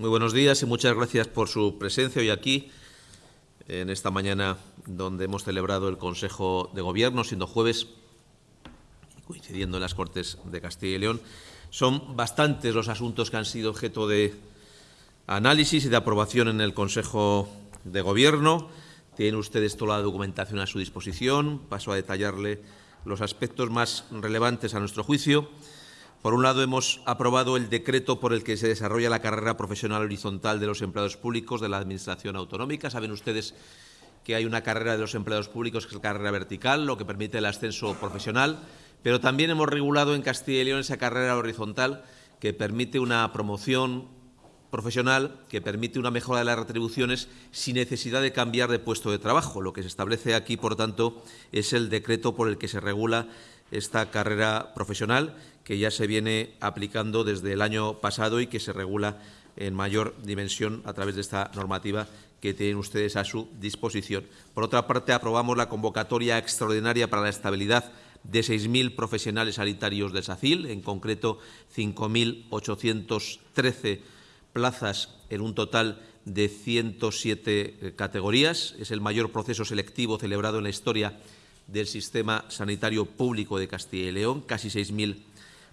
Muy buenos días y muchas gracias por su presencia hoy aquí, en esta mañana donde hemos celebrado el Consejo de Gobierno, siendo jueves, coincidiendo en las Cortes de Castilla y León. Son bastantes los asuntos que han sido objeto de análisis y de aprobación en el Consejo de Gobierno. Tienen ustedes toda la documentación a su disposición. Paso a detallarle los aspectos más relevantes a nuestro juicio. Por un lado, hemos aprobado el decreto por el que se desarrolla la carrera profesional horizontal de los empleados públicos de la Administración autonómica. Saben ustedes que hay una carrera de los empleados públicos que es la carrera vertical, lo que permite el ascenso profesional, pero también hemos regulado en Castilla y León esa carrera horizontal que permite una promoción profesional, que permite una mejora de las retribuciones sin necesidad de cambiar de puesto de trabajo. Lo que se establece aquí, por tanto, es el decreto por el que se regula esta carrera profesional, que ya se viene aplicando desde el año pasado y que se regula en mayor dimensión a través de esta normativa que tienen ustedes a su disposición. Por otra parte, aprobamos la convocatoria extraordinaria para la estabilidad de 6.000 profesionales sanitarios de SACIL, en concreto 5.813 plazas en un total de 107 eh, categorías. Es el mayor proceso selectivo celebrado en la historia del sistema sanitario público de Castilla y León, casi 6.000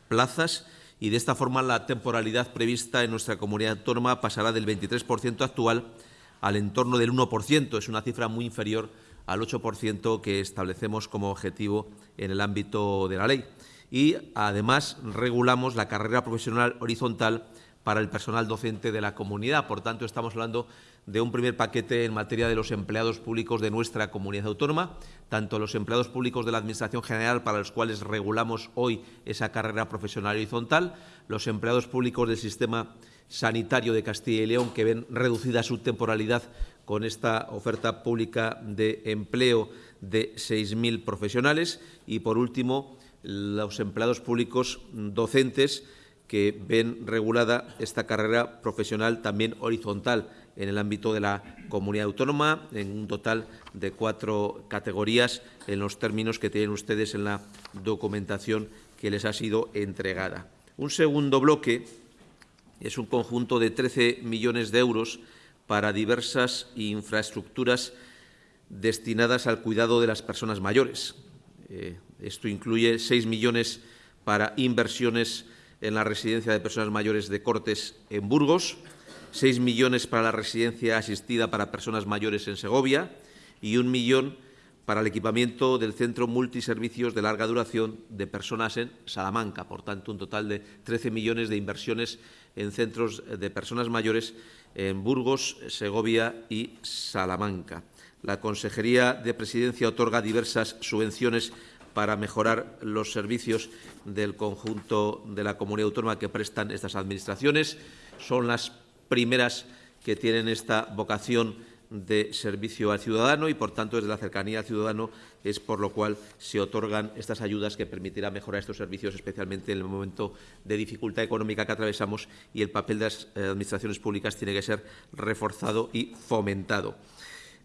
plazas, y de esta forma la temporalidad prevista en nuestra comunidad autónoma pasará del 23% actual al entorno del 1%. Es una cifra muy inferior al 8% que establecemos como objetivo en el ámbito de la ley. Y, además, regulamos la carrera profesional horizontal para el personal docente de la comunidad. Por tanto, estamos hablando de un primer paquete en materia de los empleados públicos de nuestra comunidad autónoma, tanto los empleados públicos de la Administración General, para los cuales regulamos hoy esa carrera profesional horizontal, los empleados públicos del sistema sanitario de Castilla y León, que ven reducida su temporalidad con esta oferta pública de empleo de 6.000 profesionales y, por último, los empleados públicos docentes que ven regulada esta carrera profesional también horizontal en el ámbito de la comunidad autónoma, en un total de cuatro categorías en los términos que tienen ustedes en la documentación que les ha sido entregada. Un segundo bloque es un conjunto de 13 millones de euros para diversas infraestructuras destinadas al cuidado de las personas mayores. Eh, esto incluye 6 millones para inversiones en la residencia de personas mayores de Cortes en Burgos, 6 millones para la residencia asistida para personas mayores en Segovia y un millón para el equipamiento del Centro Multiservicios de Larga Duración de Personas en Salamanca. Por tanto, un total de 13 millones de inversiones en centros de personas mayores en Burgos, Segovia y Salamanca. La Consejería de Presidencia otorga diversas subvenciones para mejorar los servicios del conjunto de la comunidad autónoma que prestan estas administraciones. Son las primeras que tienen esta vocación de servicio al ciudadano y, por tanto, desde la cercanía al ciudadano es por lo cual se otorgan estas ayudas que permitirán mejorar estos servicios, especialmente en el momento de dificultad económica que atravesamos y el papel de las eh, administraciones públicas tiene que ser reforzado y fomentado.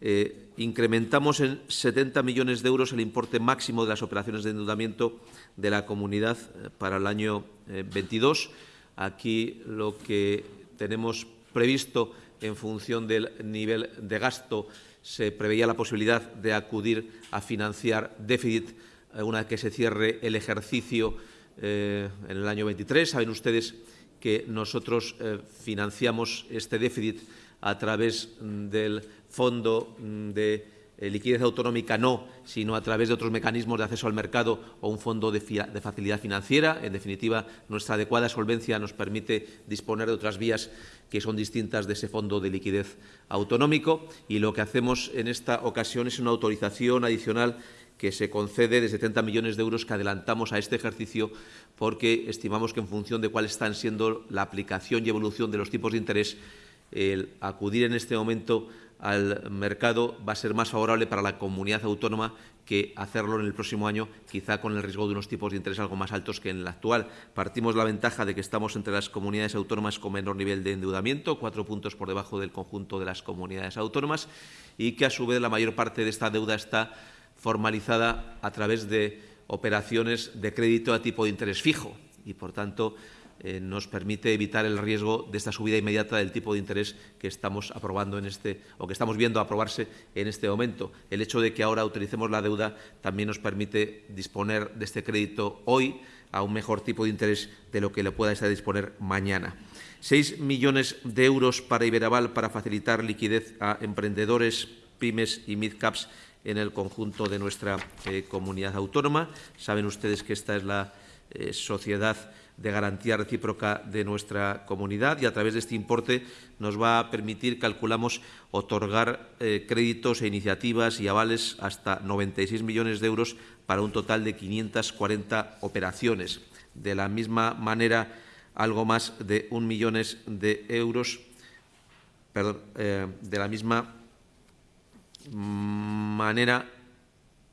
Eh, incrementamos en 70 millones de euros el importe máximo de las operaciones de endeudamiento de la comunidad eh, para el año 22. Aquí lo que tenemos previsto en función del nivel de gasto, se preveía la posibilidad de acudir a financiar déficit eh, una vez que se cierre el ejercicio eh, en el año 23. Saben ustedes que nosotros eh, financiamos este déficit a través mm, del Fondo mm, de liquidez autonómica no, sino a través de otros mecanismos de acceso al mercado o un fondo de, de, facilidad financiera. En definitiva, nuestra adecuada solvencia nos permite disponer de otras vías que son distintas de ese fondo de liquidez autonómico y lo que hacemos en esta ocasión es una autorización adicional que se concede de 70 millones de euros que adelantamos a este ejercicio porque estimamos que en función de cuál están siendo la aplicación y evolución de los tipos de interés, el acudir en este momento al mercado va a ser más favorable para la comunidad autónoma que hacerlo en el próximo año, quizá con el riesgo de unos tipos de interés algo más altos que en el actual. Partimos la ventaja de que estamos entre las comunidades autónomas con menor nivel de endeudamiento, cuatro puntos por debajo del conjunto de las comunidades autónomas, y que a su vez la mayor parte de esta deuda está formalizada a través de operaciones de crédito a tipo de interés fijo y, por tanto, eh, nos permite evitar el riesgo de esta subida inmediata del tipo de interés que estamos aprobando en este o que estamos viendo aprobarse en este momento. El hecho de que ahora utilicemos la deuda también nos permite disponer de este crédito hoy a un mejor tipo de interés de lo que le pueda estar disponer mañana. Seis millones de euros para Iberaval para facilitar liquidez a emprendedores, pymes y midcaps en el conjunto de nuestra eh, comunidad autónoma. Saben ustedes que esta es la eh, sociedad de garantía recíproca de nuestra comunidad y a través de este importe nos va a permitir, calculamos, otorgar eh, créditos e iniciativas y avales hasta 96 millones de euros para un total de 540 operaciones. De la misma manera, algo más de un millón de euros, perdón, eh, de la misma manera,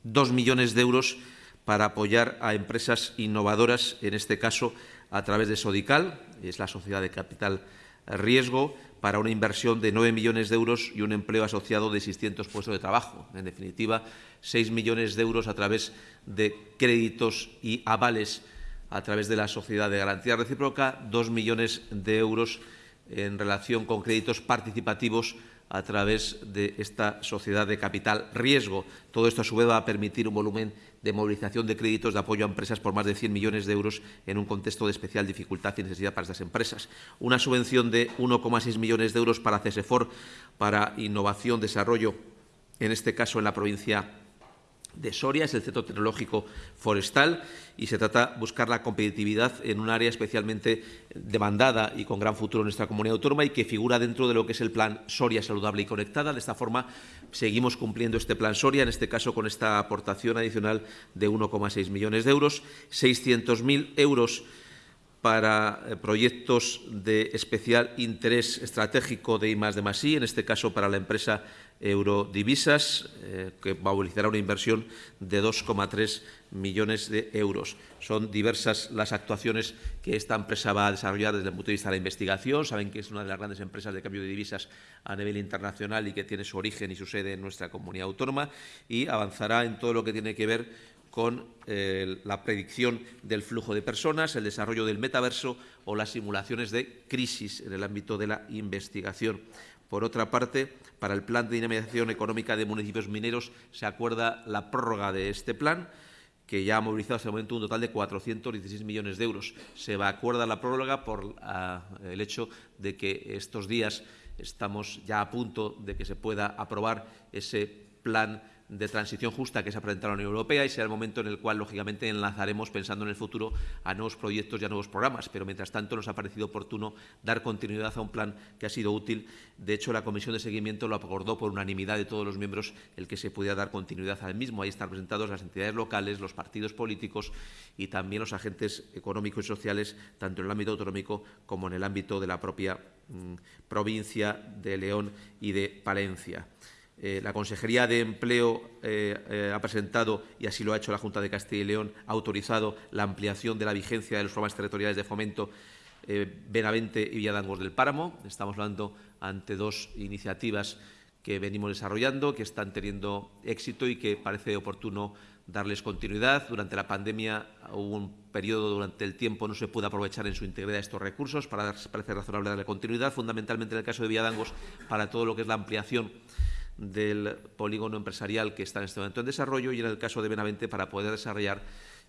dos millones de euros para apoyar a empresas innovadoras, en este caso a través de Sodical, es la sociedad de capital riesgo, para una inversión de 9 millones de euros y un empleo asociado de 600 puestos de trabajo. En definitiva, 6 millones de euros a través de créditos y avales a través de la sociedad de garantía recíproca, 2 millones de euros en relación con créditos participativos a través de esta sociedad de capital riesgo. Todo esto, a su vez, va a permitir un volumen de movilización de créditos de apoyo a empresas por más de 100 millones de euros en un contexto de especial dificultad y necesidad para estas empresas. Una subvención de 1,6 millones de euros para CESEFOR, para innovación, desarrollo, en este caso en la provincia de Soria, es el Centro Tecnológico Forestal y se trata de buscar la competitividad en un área especialmente demandada y con gran futuro en nuestra comunidad autónoma y que figura dentro de lo que es el Plan Soria Saludable y Conectada. De esta forma, seguimos cumpliendo este Plan Soria, en este caso con esta aportación adicional de 1,6 millones de euros, 600.000 euros para eh, proyectos de especial interés estratégico de I de en este caso para la empresa Eurodivisas, eh, que movilizará una inversión de 2,3 millones de euros. Son diversas las actuaciones que esta empresa va a desarrollar desde el punto de vista de la investigación. Saben que es una de las grandes empresas de cambio de divisas a nivel internacional y que tiene su origen y su sede en nuestra comunidad autónoma y avanzará en todo lo que tiene que ver con eh, la predicción del flujo de personas, el desarrollo del metaverso o las simulaciones de crisis en el ámbito de la investigación. Por otra parte, para el Plan de Dinamización Económica de Municipios Mineros se acuerda la prórroga de este plan, que ya ha movilizado hasta el momento un total de 416 millones de euros. Se va a la prórroga por ah, el hecho de que estos días estamos ya a punto de que se pueda aprobar ese plan de transición justa que se ha presentado en la Unión Europea y será el momento en el cual, lógicamente, enlazaremos, pensando en el futuro, a nuevos proyectos y a nuevos programas. Pero, mientras tanto, nos ha parecido oportuno dar continuidad a un plan que ha sido útil. De hecho, la Comisión de Seguimiento lo acordó por unanimidad de todos los miembros el que se pudiera dar continuidad al mismo. Ahí están presentados las entidades locales, los partidos políticos y también los agentes económicos y sociales, tanto en el ámbito autonómico como en el ámbito de la propia mm, provincia de León y de Palencia. Eh, la Consejería de Empleo eh, eh, ha presentado, y así lo ha hecho la Junta de Castilla y León, ha autorizado la ampliación de la vigencia de los programas territoriales de fomento Benavente y Villadangos del Páramo. Estamos hablando ante dos iniciativas que venimos desarrollando, que están teniendo éxito y que parece oportuno darles continuidad. Durante la pandemia hubo un periodo durante el tiempo no se pudo aprovechar en su integridad estos recursos para parece razonable darle continuidad, fundamentalmente en el caso de Villadangos para todo lo que es la ampliación del polígono empresarial que está en este momento en desarrollo y en el caso de Benavente para poder desarrollar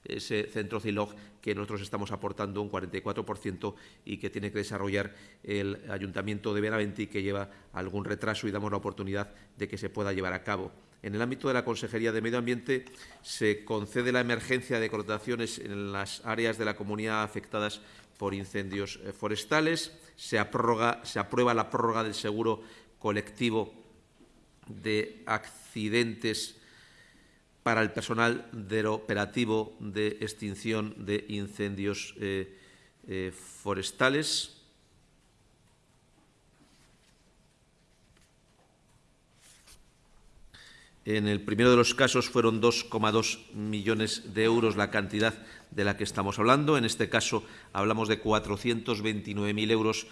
ese centro CILOG que nosotros estamos aportando un 44% y que tiene que desarrollar el Ayuntamiento de Benavente y que lleva algún retraso y damos la oportunidad de que se pueda llevar a cabo. En el ámbito de la Consejería de Medio Ambiente se concede la emergencia de contrataciones en las áreas de la comunidad afectadas por incendios eh, forestales, se, se aprueba la prórroga del seguro colectivo de accidentes para el personal del operativo de extinción de incendios eh, eh, forestales. En el primero de los casos fueron 2,2 millones de euros la cantidad de la que estamos hablando. En este caso hablamos de 429.000 euros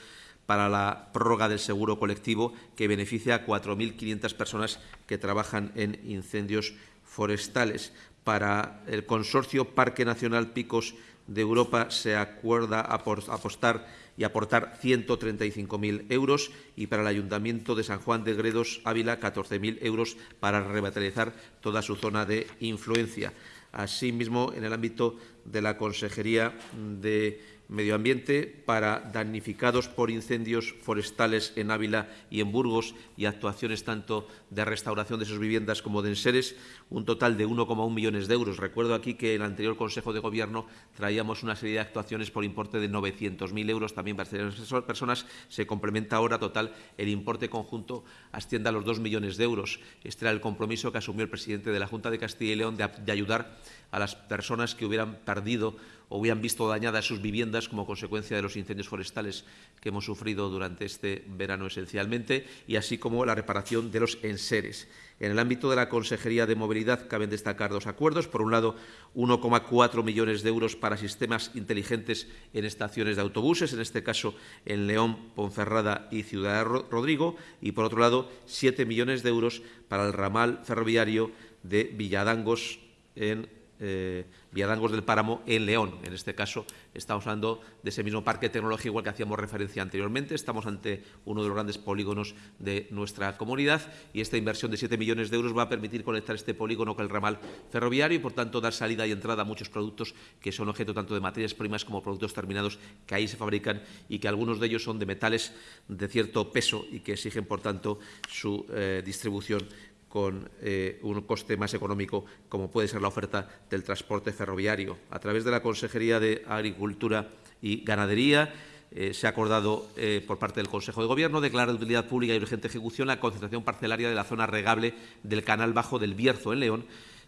para la prórroga del seguro colectivo que beneficia a 4.500 personas que trabajan en incendios forestales. Para el consorcio Parque Nacional Picos de Europa se acuerda apostar y aportar 135.000 euros y para el Ayuntamiento de San Juan de Gredos, Ávila, 14.000 euros para revitalizar toda su zona de influencia. Asimismo, en el ámbito de la Consejería de Medio Ambiente para damnificados por incendios forestales en Ávila y en Burgos y actuaciones tanto de restauración de sus viviendas como de enseres, un total de 1,1 millones de euros. Recuerdo aquí que en el anterior Consejo de Gobierno traíamos una serie de actuaciones por importe de 900.000 euros también para estas personas. Se complementa ahora total el importe conjunto asciende a los 2 millones de euros. Este era el compromiso que asumió el presidente de la Junta de Castilla y León de, de ayudar a las personas que hubieran perdido o hubieran visto dañadas sus viviendas como consecuencia de los incendios forestales que hemos sufrido durante este verano esencialmente, y así como la reparación de los enseres. En el ámbito de la Consejería de Movilidad caben destacar dos acuerdos. Por un lado, 1,4 millones de euros para sistemas inteligentes en estaciones de autobuses, en este caso en León, Ponferrada y Ciudad Rodrigo. Y, por otro lado, 7 millones de euros para el ramal ferroviario de Villadangos en eh, Villadangos del Páramo en León. En este caso, estamos hablando de ese mismo parque tecnológico igual que hacíamos referencia anteriormente. Estamos ante uno de los grandes polígonos de nuestra comunidad y esta inversión de 7 millones de euros va a permitir conectar este polígono con el ramal ferroviario y, por tanto, dar salida y entrada a muchos productos que son objeto tanto de materias primas como productos terminados que ahí se fabrican y que algunos de ellos son de metales de cierto peso y que exigen, por tanto, su eh, distribución con eh, un coste más económico, como puede ser la oferta del transporte ferroviario. A través de la Consejería de Agricultura y Ganadería, eh, se ha acordado eh, por parte del Consejo de Gobierno declarar de utilidad pública y urgente ejecución la concentración parcelaria de la zona regable del Canal Bajo del Bierzo, en León,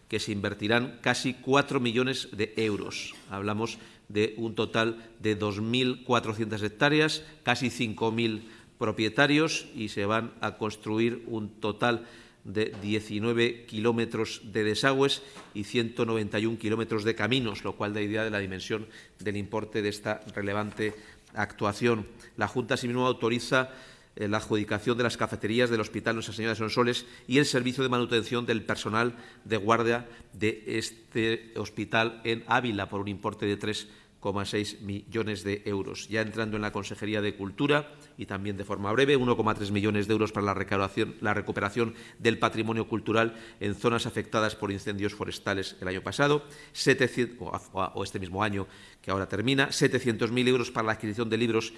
que se invertirán casi 4 millones de euros. Hablamos de un total de 2.400 hectáreas, casi 5.000 propietarios y se van a construir un total de 19 kilómetros de desagües y 191 kilómetros de caminos, lo cual da idea de la dimensión del importe de esta relevante actuación. La Junta asimismo autoriza eh, la adjudicación de las cafeterías del Hospital Nuestra Señora de Sonsoles y el servicio de manutención del personal de guardia de este hospital en Ávila por un importe de 3 1,6 millones de euros. Ya entrando en la Consejería de Cultura y también de forma breve, 1,3 millones de euros para la recuperación, la recuperación del patrimonio cultural en zonas afectadas por incendios forestales el año pasado, 700, o este mismo año que ahora termina, 700.000 euros para la adquisición de libros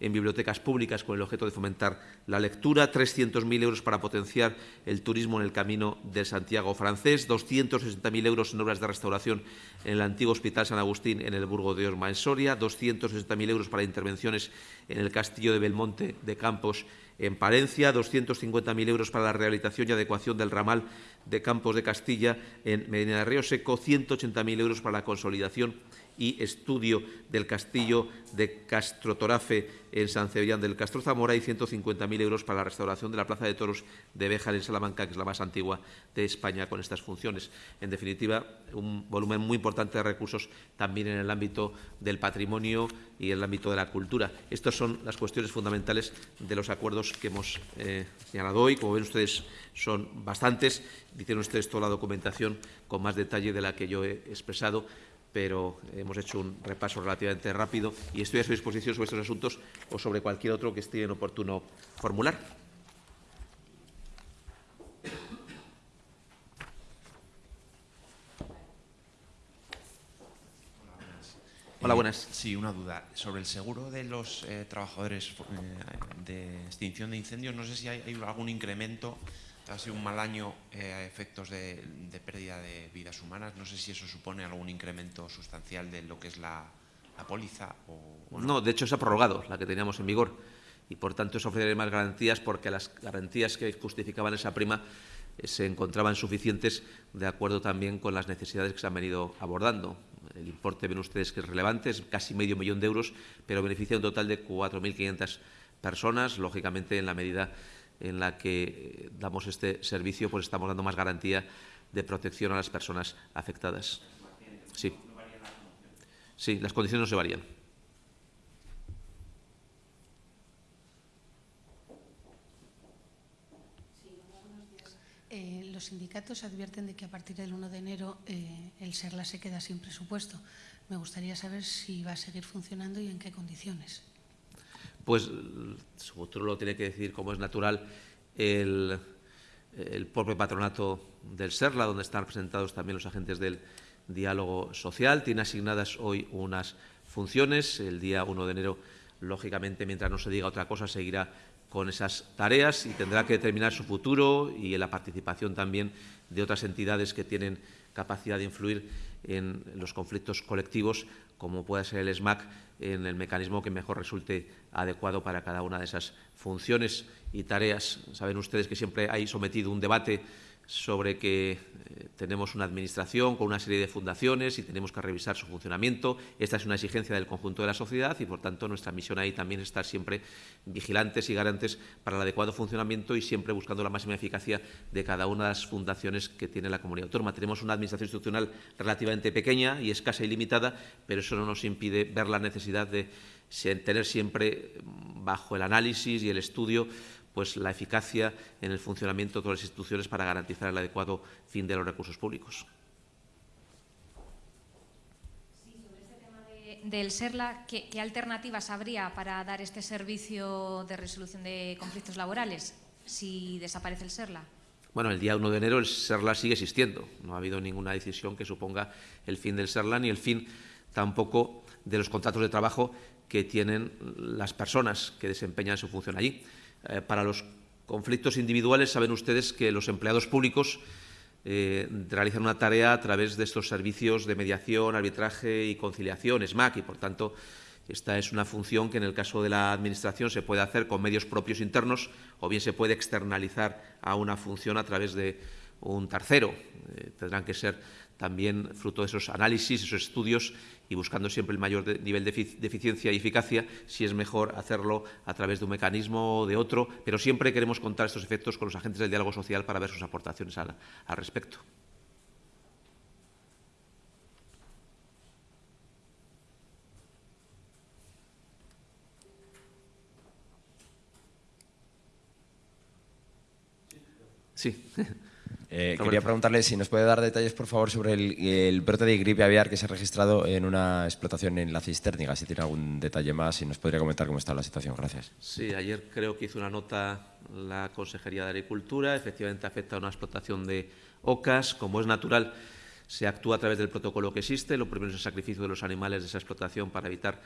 en bibliotecas públicas con el objeto de fomentar la lectura, 300.000 euros para potenciar el turismo en el camino de Santiago francés, 260.000 euros en obras de restauración en el antiguo Hospital San Agustín en el Burgo de Osma en Soria, 260.000 euros para intervenciones en el Castillo de Belmonte de Campos en Palencia, 250.000 euros para la rehabilitación y adecuación del ramal de Campos de Castilla en Medina de Río Seco, 180.000 euros para la consolidación y estudio del castillo de Castrotorafe en San Cebrián del Castro Zamora y 150.000 euros para la restauración de la Plaza de Toros de Béjar en Salamanca, que es la más antigua de España con estas funciones. En definitiva, un volumen muy importante de recursos también en el ámbito del patrimonio y en el ámbito de la cultura. Estas son las cuestiones fundamentales de los acuerdos que hemos eh, señalado hoy. Como ven ustedes, son bastantes. Dicen ustedes toda la documentación con más detalle de la que yo he expresado pero hemos hecho un repaso relativamente rápido y estoy a su disposición sobre estos asuntos o sobre cualquier otro que esté oportuno formular. Hola, buenas. Sí, una duda. Sobre el seguro de los eh, trabajadores eh, de extinción de incendios, no sé si hay algún incremento ha sido un mal año eh, a efectos de, pérdida de vidas humanas. No sé si eso supone algún incremento sustancial de lo que es la, póliza. O, no. de hecho se ha prorrogado la que teníamos en vigor y por tanto eso ofrece más garantías porque las garantías que justificaban esa prima eh, se encontraban suficientes de acuerdo también con las necesidades que se han venido abordando. El importe, ven ustedes que es relevante, es casi medio millón de euros, pero beneficia un total de 4.500 personas, lógicamente en la medida en la que eh, damos este servicio, pues estamos dando más garantía de protección a las personas afectadas. Sí. Sí, las condiciones no se varían. Eh, los sindicatos advierten de que a partir del 1 de enero eh, el SERLA se queda sin presupuesto. Me gustaría saber si va a seguir funcionando y en qué condiciones. Pues su futuro lo tiene que decir, como es natural, el, el propio patronato del SERLA, donde están representados también los agentes del diálogo social. Tiene asignadas hoy unas funciones. El día 1 de enero, lógicamente, mientras no se diga otra cosa, seguirá con esas tareas y tendrá que determinar su futuro y la participación también de otras entidades que tienen capacidad de influir en los conflictos colectivos, como pueda ser el SMAC, en el mecanismo que mejor resulte adecuado para cada una de esas funciones y tareas. Saben ustedes que siempre hay sometido un debate sobre que eh, tenemos una administración con una serie de fundaciones y tenemos que revisar su funcionamiento. Esta es una exigencia del conjunto de la sociedad y, por tanto, nuestra misión ahí también es estar siempre vigilantes y garantes para el adecuado funcionamiento y siempre buscando la máxima eficacia de cada una de las fundaciones que tiene la comunidad autónoma. Tenemos una administración institucional relativamente pequeña y escasa y limitada, pero eso no nos impide ver la necesidad de tener siempre bajo el análisis y el estudio pues, la eficacia en el funcionamiento de todas las instituciones para garantizar el adecuado fin de los recursos públicos. Este del SERLA, ¿qué, ¿qué, alternativas habría para dar este servicio de resolución de conflictos laborales si desaparece el SERLA? Bueno, el día 1 de enero el SERLA sigue existiendo. No ha habido ninguna decisión que suponga el fin del SERLA ni el fin tampoco de los contratos de trabajo que tienen las personas que desempeñan su función allí. Eh, para los conflictos individuales saben ustedes que los empleados públicos eh, realizan una tarea a través de estos servicios de mediación, arbitraje y conciliación, SMAC, y por tanto esta es una función que en el caso de la Administración se puede hacer con medios propios internos o bien se puede externalizar a una función a través de un tercero. Eh, tendrán que ser también fruto de esos análisis, esos estudios y buscando siempre el mayor nivel de, de, eficiencia y eficacia, si es mejor hacerlo a través de un mecanismo o de otro, pero siempre queremos contar estos efectos con los agentes del diálogo social para ver sus aportaciones al, al respecto. Sí. Eh, quería preguntarle si nos puede dar detalles, por favor, sobre el, el, brote de gripe aviar que se ha registrado en una explotación en la cisterniga. Si tiene algún detalle más y nos podría comentar cómo está la situación. Gracias. Sí, ayer creo que hizo una nota la Consejería de Agricultura. Efectivamente afecta a una explotación de ocas. Como es natural, se actúa a través del protocolo que existe. Lo primero es el sacrificio de los animales de esa explotación para evitar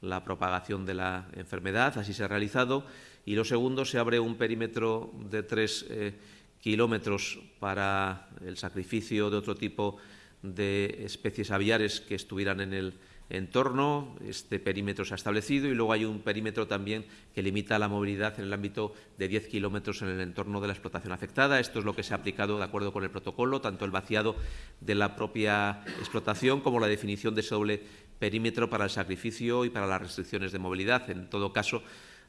la propagación de la enfermedad. Así se ha realizado. Y lo segundo, se abre un perímetro de tres eh, kilómetros para el sacrificio de otro tipo de especies aviares que estuvieran en el entorno. Este perímetro se ha establecido y luego hay un perímetro también que limita la movilidad en el ámbito de 10 kilómetros en el entorno de la explotación afectada. Esto es lo que se ha aplicado de acuerdo con el protocolo, tanto el vaciado de la propia explotación como la definición de ese doble perímetro para el sacrificio y para las restricciones de movilidad. En todo caso,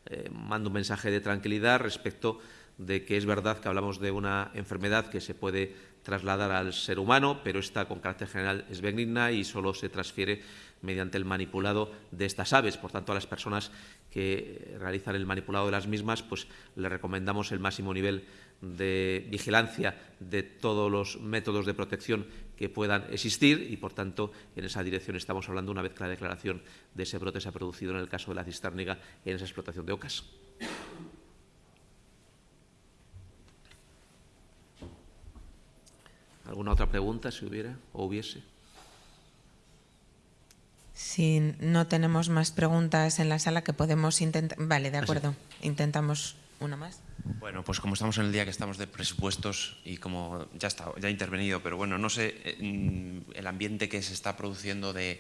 eh, mando un mensaje de tranquilidad respecto de que es verdad que hablamos de una enfermedad que se puede trasladar al ser humano, pero esta con carácter general es benigna y solo se transfiere mediante el manipulado de estas aves. Por tanto, a las personas que realizan el manipulado de las mismas, pues les recomendamos el máximo nivel de vigilancia de todos los métodos de protección que puedan existir y, por tanto, en esa dirección estamos hablando una vez que la declaración de ese brote se ha producido en el caso de la cisterniga en esa explotación de ocas. ¿Alguna otra pregunta, si hubiera o hubiese? Si no tenemos más preguntas en la sala, que podemos intentar... Vale, de acuerdo. Intentamos una más. Bueno, pues como estamos en el día que estamos de presupuestos y como ya está, ya he intervenido, pero bueno, no sé el ambiente que se está produciendo de,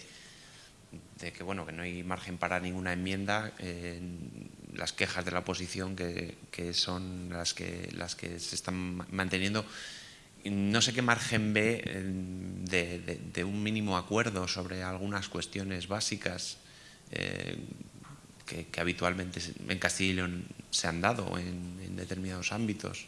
de que bueno que no hay margen para ninguna enmienda, eh, las quejas de la oposición que, que son las que las que se están manteniendo no sé qué margen ve eh, de, un mínimo acuerdo sobre algunas cuestiones básicas eh, que, que, habitualmente en Castilla y León se han dado en, en, determinados ámbitos.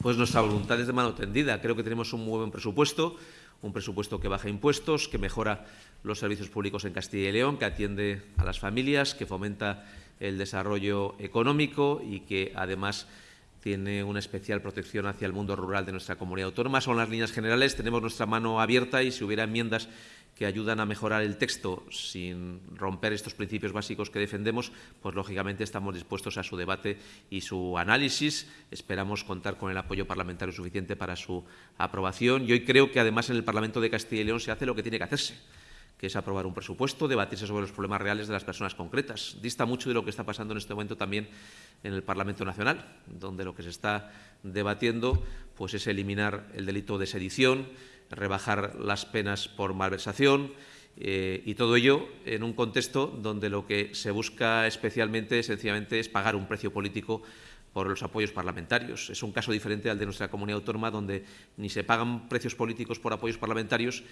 Pues nuestra voluntad es de mano tendida. Creo que tenemos un muy buen presupuesto, un presupuesto que baja impuestos, que mejora los servicios públicos en Castilla y León, que atiende a las familias, que fomenta el desarrollo económico y que además tiene una especial protección hacia el mundo rural de nuestra comunidad autónoma. Son las líneas generales, tenemos nuestra mano abierta y si hubiera enmiendas que ayudan a mejorar el texto sin romper estos principios básicos que defendemos, pues lógicamente estamos dispuestos a su debate y su análisis. Esperamos contar con el apoyo parlamentario suficiente para su aprobación. Y hoy creo que además en el Parlamento de Castilla y León se hace lo que tiene que hacerse que es aprobar un presupuesto, debatirse sobre los problemas reales de las personas concretas. Dista mucho de lo que está pasando en este momento también en el Parlamento Nacional, donde lo que se está debatiendo pues, es eliminar el delito de sedición, rebajar las penas por malversación eh, y todo ello en un contexto donde lo que se busca especialmente, sencillamente, es pagar un precio político por los apoyos parlamentarios. Es un caso diferente al de nuestra comunidad autónoma, donde ni se pagan precios políticos por apoyos parlamentarios,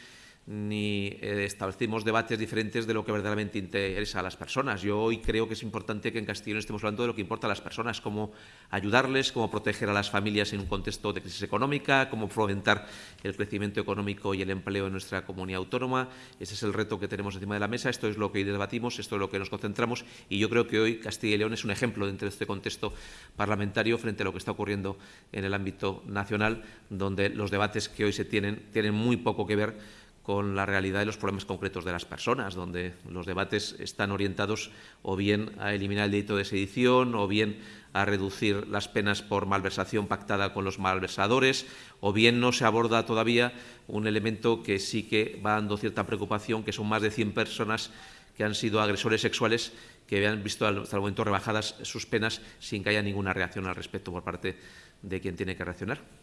ni eh, establecimos debates diferentes de lo que verdaderamente interesa a las personas. Yo hoy creo que es importante que en Castellón estemos hablando de lo que importa a las personas, cómo ayudarles, cómo proteger a las familias en un contexto de crisis económica, cómo fomentar el crecimiento económico y el empleo en nuestra comunidad autónoma. Ese es el reto que tenemos encima de la mesa, esto es lo que hoy debatimos, esto es lo que nos concentramos y yo creo que hoy Castilla y León es un ejemplo dentro de este contexto parlamentario frente a lo que está ocurriendo en el ámbito nacional, donde los debates que hoy se tienen tienen muy poco que ver con la realidad de los problemas concretos de las personas, donde los debates están orientados o bien a eliminar el delito de sedición, o bien a reducir las penas por malversación pactada con los malversadores, o bien no se aborda todavía un elemento que sí que va dando cierta preocupación, que son más de 100 personas que han sido agresores sexuales que han visto hasta el momento rebajadas sus penas sin que haya ninguna reacción al respecto por parte de quien tiene que reaccionar.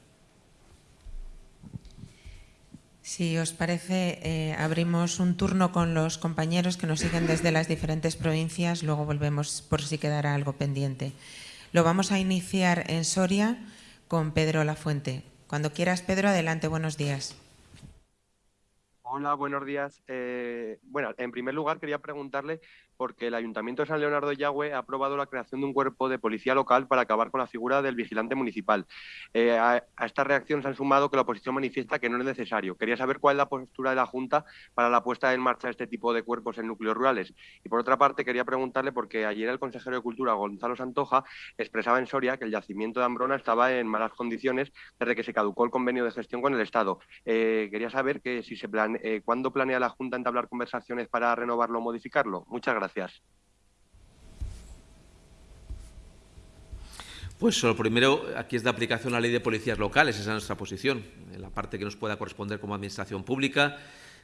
Si os parece, eh, abrimos un turno con los compañeros que nos siguen desde las diferentes provincias, luego volvemos por si quedara algo pendiente. Lo vamos a iniciar en Soria con Pedro Lafuente. Cuando quieras, Pedro, adelante, buenos días. Hola, buenos días. Eh, bueno, en primer lugar quería preguntarle porque el Ayuntamiento de San Leonardo de Yagüe ha aprobado la creación de un cuerpo de policía local para acabar con la figura del vigilante municipal. Eh, a, esta reacción se han sumado que la oposición manifiesta que no es necesario. Quería saber cuál es la postura de la Junta para la puesta en marcha de este tipo de cuerpos en núcleos rurales. Y por otra parte, quería preguntarle porque ayer el consejero de Cultura, Gonzalo Santoja, expresaba en Soria que el yacimiento de Ambrona estaba en malas condiciones desde que se caducó el convenio de gestión con el Estado. Eh, quería saber que si se plan, eh, cuándo planea la Junta entablar conversaciones para renovarlo o modificarlo. Muchas gracias. Gracias. Pues lo primero, aquí es de aplicación la ley de policías locales, esa es nuestra posición, en la parte que nos pueda corresponder como Administración Pública,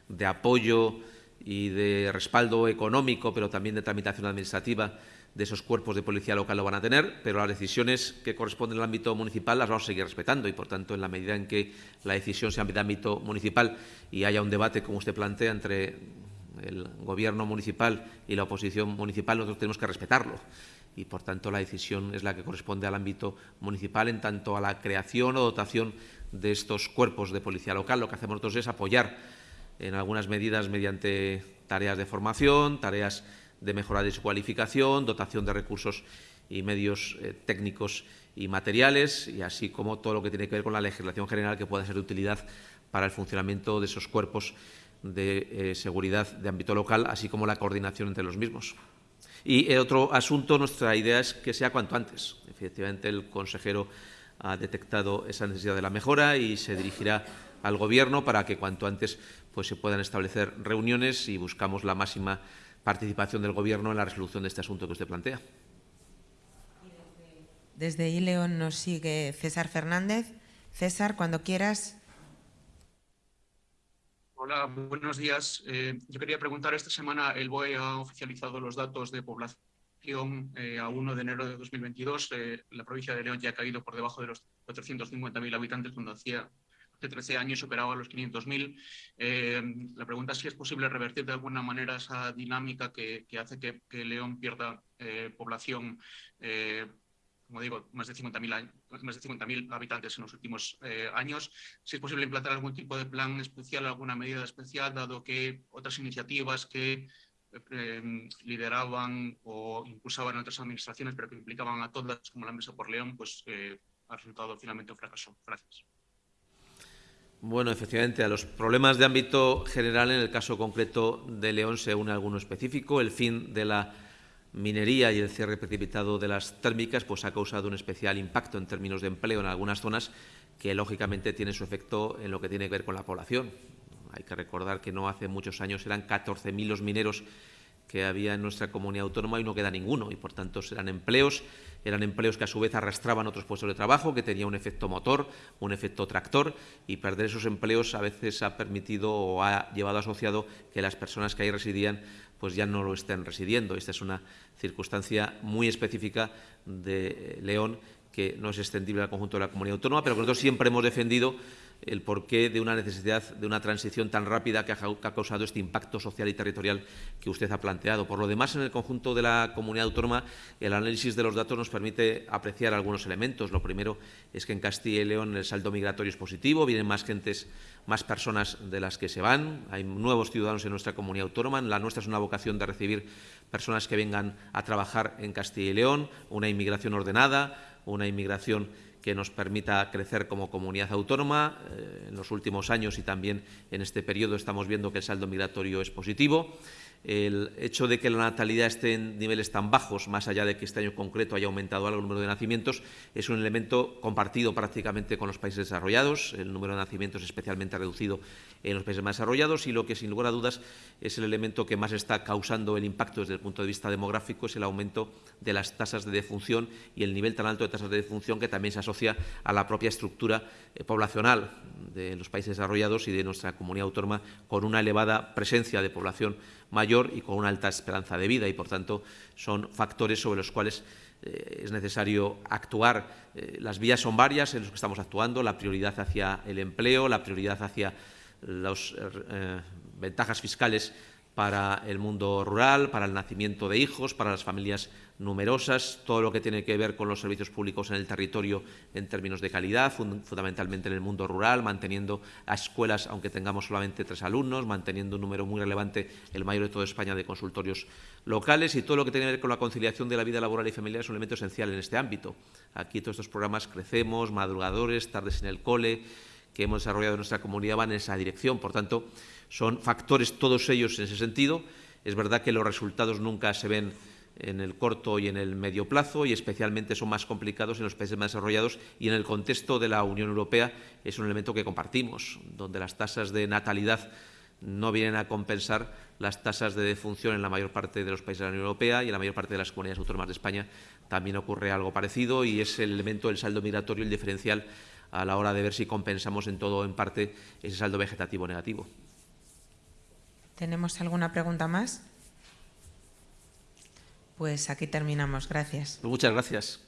de apoyo y de respaldo económico, pero también de tramitación administrativa de esos cuerpos de policía local lo van a tener, pero las decisiones que corresponden al ámbito municipal las vamos a seguir respetando y, por tanto, en la medida en que la decisión sea de ámbito municipal y haya un debate, como usted plantea, entre el gobierno municipal y la oposición municipal, nosotros tenemos que respetarlo. Y, por tanto, la decisión es la que corresponde al ámbito municipal en tanto a la creación o dotación de estos cuerpos de policía local. Lo que hacemos nosotros es apoyar en algunas medidas mediante tareas de formación, tareas de mejora de su cualificación, dotación de recursos y medios eh, técnicos y materiales, y así como todo lo que tiene que ver con la legislación general que pueda ser de utilidad para el funcionamiento de esos cuerpos de eh, seguridad de ámbito local, así como la coordinación entre los mismos. Y el otro asunto, nuestra idea es que sea cuanto antes. Efectivamente, el consejero ha detectado esa necesidad de la mejora y se dirigirá al Gobierno para que cuanto antes pues, se puedan establecer reuniones y buscamos la máxima participación del Gobierno en la resolución de este asunto que usted plantea. Desde ILEON nos sigue César Fernández. César, cuando quieras, Hola, buenos días. Eh, yo quería preguntar, esta semana el BOE ha oficializado los datos de población eh, a 1 de enero de 2022. Eh, la provincia de León ya ha caído por debajo de los 450.000 habitantes cuando hacía hace 13 años superaba los 500.000. la pregunta es si es posible revertir de alguna manera esa dinámica que, hace que, León pierda población como digo, más de 50.000 habitantes en los últimos eh, años. Si es posible implantar algún tipo de plan especial, alguna medida especial, dado que otras iniciativas que eh, lideraban o impulsaban otras administraciones, pero que implicaban a todas, como la Mesa por León, pues eh, ha resultado finalmente un fracaso. Gracias. Bueno, efectivamente, a los problemas de ámbito general, en el caso concreto de León, se une alguno específico. El fin de la minería y el cierre precipitado de las térmicas pues, ha causado un especial impacto en términos de empleo en algunas zonas que, lógicamente, tiene su efecto en lo que tiene que ver con la población. Hay que recordar que no hace muchos años eran 14.000 los mineros que había en nuestra comunidad autónoma y no queda ninguno. Y, por tanto, eran empleos, eran empleos que a su vez arrastraban otros puestos de trabajo, que tenía un efecto motor, un efecto tractor, y perder esos empleos a veces ha permitido o ha llevado asociado que las personas que ahí residían pues ya no lo estén residiendo. Esta es una circunstancia muy específica de León que no es extendible al conjunto de la comunidad autónoma, pero que nosotros siempre hemos defendido el porqué de una necesidad de una transición tan rápida que ha, causado este impacto social y territorial que usted ha planteado. Por lo demás, en el conjunto de la comunidad autónoma, el análisis de los datos nos permite apreciar algunos elementos. Lo primero es que en Castilla y León el saldo migratorio es positivo, vienen más gentes, más personas de las que se van, hay nuevos ciudadanos en nuestra comunidad autónoma. La nuestra es una vocación de recibir personas que vengan a trabajar en Castilla y León, una inmigración ordenada, una inmigración que nos permita crecer como comunidad autónoma. Eh, en los últimos años y también en este periodo estamos viendo que el saldo migratorio es positivo. El hecho de que la natalidad esté en niveles tan bajos, más allá de que este año concreto haya aumentado algo el número de nacimientos, es un elemento compartido prácticamente con los países desarrollados. El número de nacimientos es especialmente reducido en los países más desarrollados y lo que, sin lugar a dudas, es el elemento que más está causando el impacto desde el punto de vista demográfico es el aumento de las tasas de defunción y el nivel tan alto de tasas de defunción que también se asocia a la propia estructura eh, poblacional de los países desarrollados y de nuestra comunidad autónoma con una elevada presencia de población mayor y con una alta esperanza de vida y, por tanto, son factores sobre los cuales eh, es necesario actuar. Eh, las vías son varias en las que estamos actuando, la prioridad hacia el empleo, la prioridad hacia las eh, ventajas fiscales para el mundo rural, para el nacimiento de hijos, para las familias numerosas, todo lo que tiene que ver con los servicios públicos en el territorio en términos de calidad, fundamentalmente en el mundo rural, manteniendo a escuelas, aunque tengamos solamente tres alumnos, manteniendo un número muy relevante, el mayor de toda España, de consultorios locales y todo lo que tiene que ver con la conciliación de la vida laboral y familiar es un elemento esencial en este ámbito. Aquí todos estos programas Crecemos, Madrugadores, Tardes en el Cole, que hemos desarrollado en nuestra comunidad van en esa dirección. Por tanto, son factores todos ellos en ese sentido. Es verdad que los resultados nunca se ven en el corto y en el medio plazo y especialmente son más complicados en los países más desarrollados y en el contexto de la Unión Europea es un elemento que compartimos, donde las tasas de natalidad no vienen a compensar las tasas de defunción en la mayor parte de los países de la Unión Europea y en la mayor parte de las comunidades autónomas de España también ocurre algo parecido y es el elemento del saldo migratorio, el diferencial a la hora de ver si compensamos en todo o en parte ese saldo vegetativo negativo. ¿Tenemos alguna pregunta más? Pues aquí terminamos. Gracias. Muchas gracias.